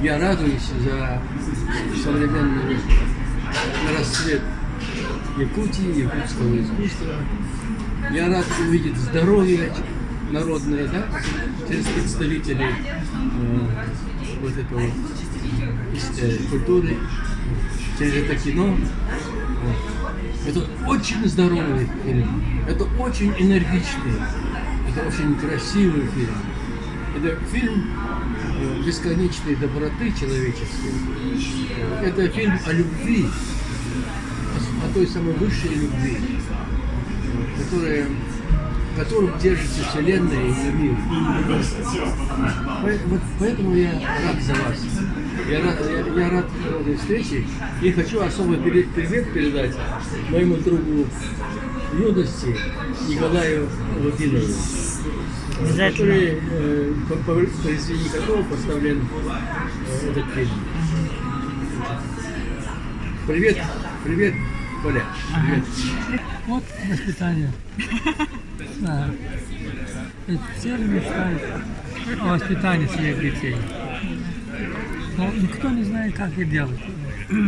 Я радуюсь за современный расцвет Якутии, якутского искусства. Я рад увидеть здоровье народное, да, через представителей э, вот этого э, культуры, через это кино. Это очень здоровый фильм, это очень энергичный, это очень красивый фильм. Это фильм бесконечной доброты человеческой. Это фильм о любви, о, той самой высшей любви, которая которым держится Вселенная и мир. Вот поэтому я рад за вас. Я рад, я, я рад этой встрече и хочу особый привет передать моему другу юности Николаю Владимировичу, который э, по, по произведению которого поставлен э, этот фильм. Привет, привет, Коля. Привет. Вот воспитание. Да. Все мечтают о воспитании своих детей. Но никто не знает, как это делать.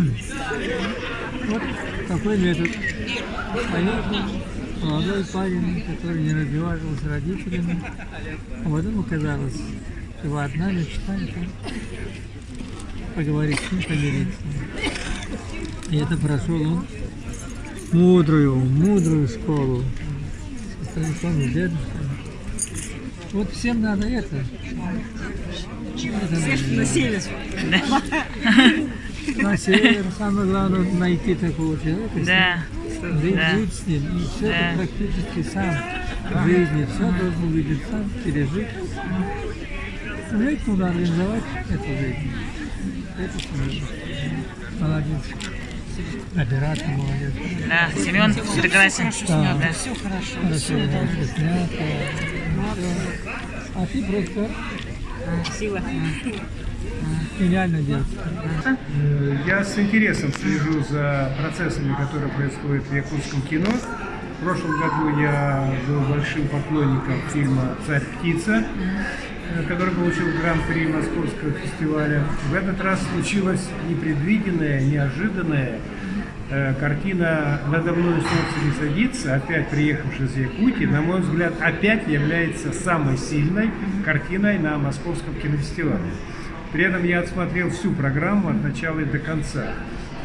Вот такой метод. Поехал молодой парень, который не разговаривал с родителями, а потом оказалось, что одна мечта поговорить с ним, помириться. И это прошел он мудрую, мудрую школу. Станиславом дедушкой. Вот всем надо это. это Всех на север. На север самое главное найти такого человека. Да. Жить, да. с ним. И все Да. практически сам в жизни. Все должен увидеть сам, пережить. Уметь нужно организовать эту жизнь. Это семью. Молодец. Оператор молодец. Да, Семен прекрасен. Да. Да. Все хорошо. Хорошо, хорошо снято. Всё. А ты просто Сила. Гениально делаешь. Э, Я с интересом слежу за процессами, которые происходят в якутском кино. В прошлом году я был большим поклонником фильма «Царь птица», э, который получил гран-при Московского фестиваля. В этот раз случилось непредвиденное, неожиданное. Э, Картина «Надо мной солнце не садится», опять приехавшая из Якутии, на мой взгляд, опять является самой сильной картиной на Московском кинофестивале. При этом я отсмотрел всю программу от начала и до конца.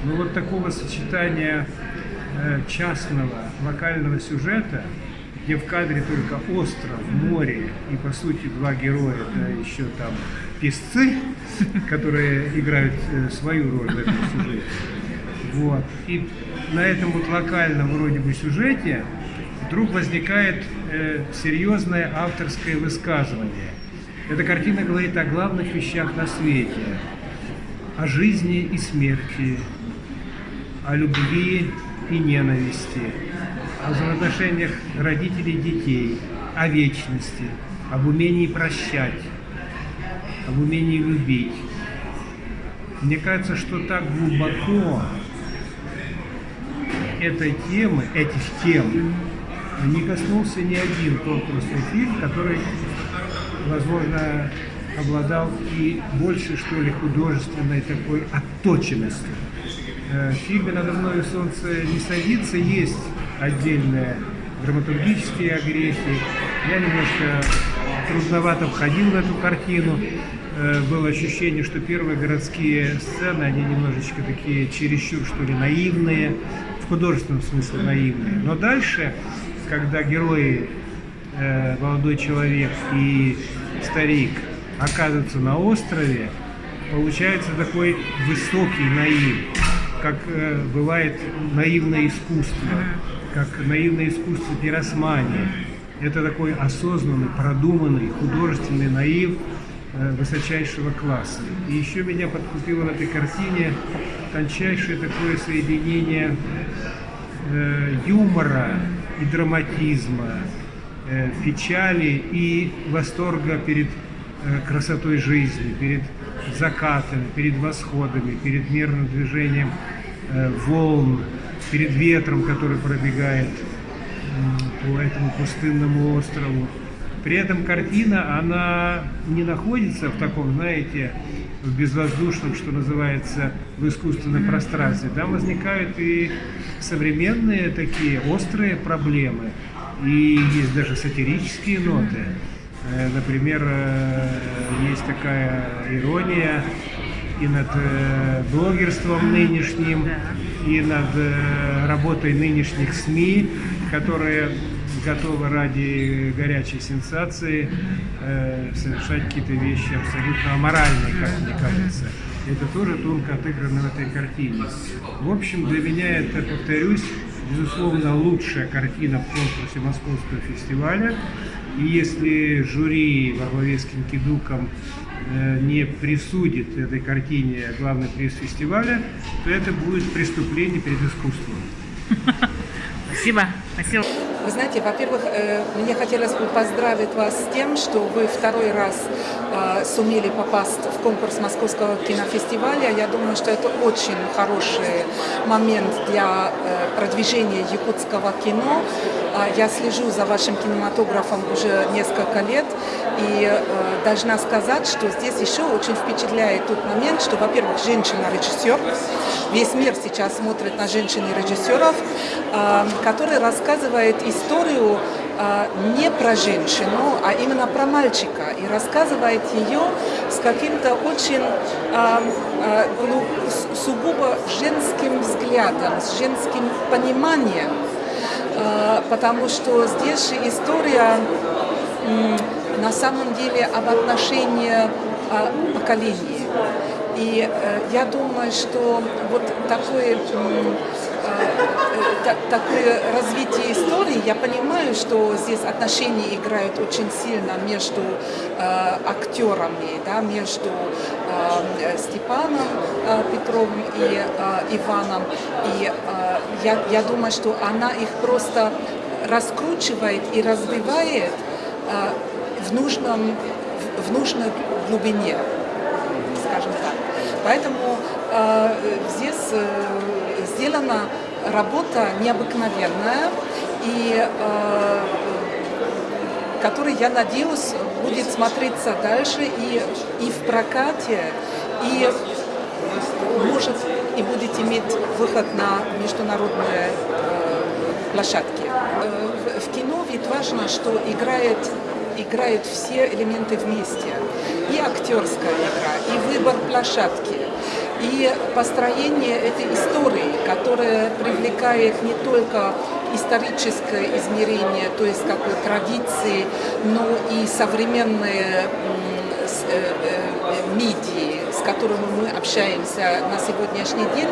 Но вот такого сочетания э, частного локального сюжета, где в кадре только остров, море и, по сути, два героя, да, еще там песцы, которые играют э, свою роль в этом сюжете. Вот. И на этом вот локальном вроде бы сюжете вдруг возникает э, серьезное авторское высказывание. Эта картина говорит о главных вещах на свете. О жизни и смерти, о любви и ненависти, о взаимоотношениях родителей и детей, о вечности, об умении прощать, об умении любить. Мне кажется, что так глубоко этой темы, этих тем, не коснулся ни один конкурсный фильм, который, возможно, обладал и больше, что ли, художественной такой отточенностью. Э, В фильме «Надо мною солнце не садится» есть отдельные драматургические огрехи. Я немножко трудновато входил в эту картину. Э, Было ощущение, что первые городские сцены, они немножечко такие чересчур, что ли, наивные, в художественном смысле наивные. Но дальше, когда герои, э, молодой человек и старик оказываются на острове, получается такой высокий наив, как э, бывает наивное искусство, как наивное искусство пиросмания. Это такой осознанный, продуманный, художественный наив э, высочайшего класса. И еще меня подкупило в этой картине тончайшее такое соединение э, юмора и драматизма, печали и восторга перед э, красотой жизни, перед закатами, перед восходами, перед мирным движением э, волн, перед ветром, который пробегает по этому пустынному острову. При этом картина, она не находится в таком, знаете, в безвоздушном, что называется, в искусственном пространстве, там возникают и современные такие острые проблемы, и есть даже сатирические ноты. Э, Например, э, есть такая ирония и над э, блогерством нынешним, и над работой нынешних СМИ, которые готовы ради горячей сенсации э, совершать какие-то вещи абсолютно аморальные, как мне кажется. Это тоже тонко отыграно в этой картине. В общем, для меня это, повторюсь, безусловно, лучшая картина в конкурсе Московского фестиваля. И если жюри во главе с Кинкидуком э, не присудит этой картине главный приз фестиваля, то это будет преступление перед искусством. Спасибо. Спасибо. Вы знаете, во-первых, э, мне хотелось бы поздравить вас с тем, что вы второй раз сумели попасть в конкурс Московского кинофестиваля. Я думаю, что это очень хороший момент для э, продвижения якутского кино. А Я слежу за вашим кинематографом уже несколько лет и э, должна сказать, что здесь еще очень впечатляет тот момент, что, во-первых, женщина-режиссер, весь мир сейчас смотрит на женщин-режиссеров, э, который рассказывает историю э, не про женщину, а именно про мальчика. И рассказывает ее с каким-то очень э, э, ну, сугубо женским взглядом, с женским пониманием. Э, Потому что здесь история на самом деле об отношении а, поколений. И э, я думаю, что вот такое, э, та- такое развитие истории, я понимаю, что здесь отношения играют очень сильно между э, актерами, да, между э, Степаном э, Петровым и э, Иваном. И э, я, я думаю, что она их просто раскручивает и развивает э, в, нужном, в, в нужной глубине. Поэтому э, здесь э, сделана работа необыкновенная и э, который, я надеюсь, будет смотреться дальше и, и в прокате, и может и будет иметь выход на международные э, площадки. Э, в- кино ведь важно, что играет, играют все элементы вместе. И актерская игра, и выбор площадки, и построение этой истории, которая привлекает не только историческое измерение, то есть как бы традиции, но и современные э, э, медии, с которыми мы общаемся на сегодняшний день,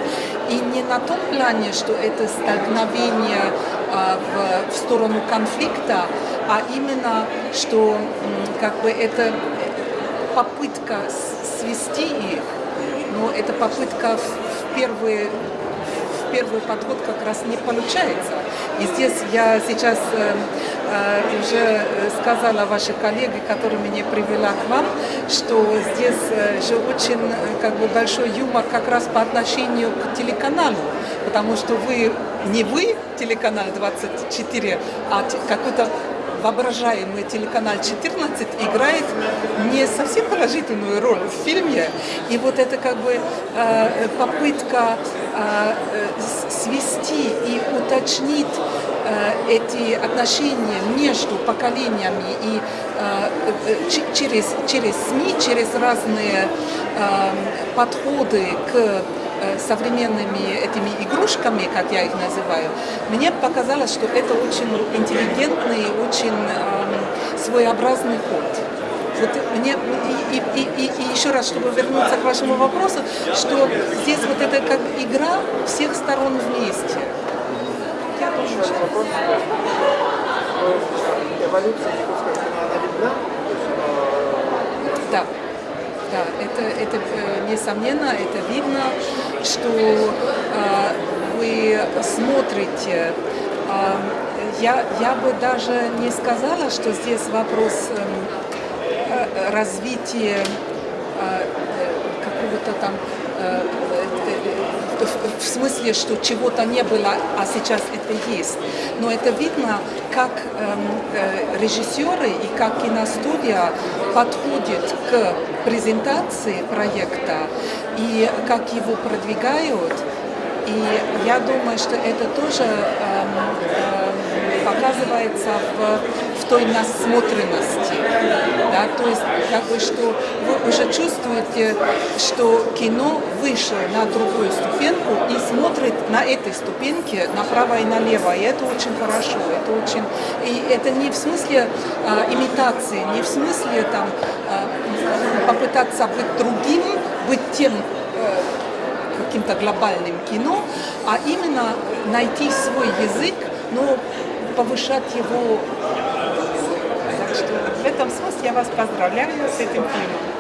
и не на том плане, что это столкновение а, в сторону конфликта, а именно, что как бы это попытка с- свести их, но эта попытка в, первые первый подход как раз не получается. И здесь я сейчас э, э, уже э, сказала вашей коллеге, которая меня привела к вам, что здесь э, же очень э, как бы большой юмор как раз по отношению к телеканалу, потому что вы не вы телеканал 24, а какой-то воображаемый телеканал 14 играет не совсем положительную роль в фильме. И вот это как бы э, попытка э, свести и уточнить э, эти отношения между поколениями и э, э, через, через СМИ, через разные э, подходы к современными этими игрушками, как я их называю, мне показалось, что это очень интеллигентный, очень эм, своеобразный ход. Вот мне и, и, и, и еще раз, чтобы вернуться к вашему вопросу, что здесь вот это как игра всех сторон вместе. Я что вопрос. э, Эволюция она видна? Да, да, это, это э, несомненно, это видно, что э, вы смотрите. Э, я, я бы даже не сказала, что здесь вопрос эм, э, развития э, э, какого-то что-то там э, э, в- в смысле, что чего-то не было, а сейчас это есть. Но это видно, как эм, э, режиссеры и как киностудия подходят к презентации проекта и как его продвигают. И я думаю, что это тоже эм, эм, показывается в той насмотренности. Да? То есть, бы, что вы уже чувствуете, что кино вышло на другую ступеньку и смотрит на этой ступеньке направо и налево. И это очень хорошо. Это очень... И это не в смысле э, имитации, не в смысле там, э, попытаться быть другим, быть тем, э, каким-то глобальным кино, а именно найти свой язык, но повышать его. Что в этом смысле я вас поздравляю с этим фильмом.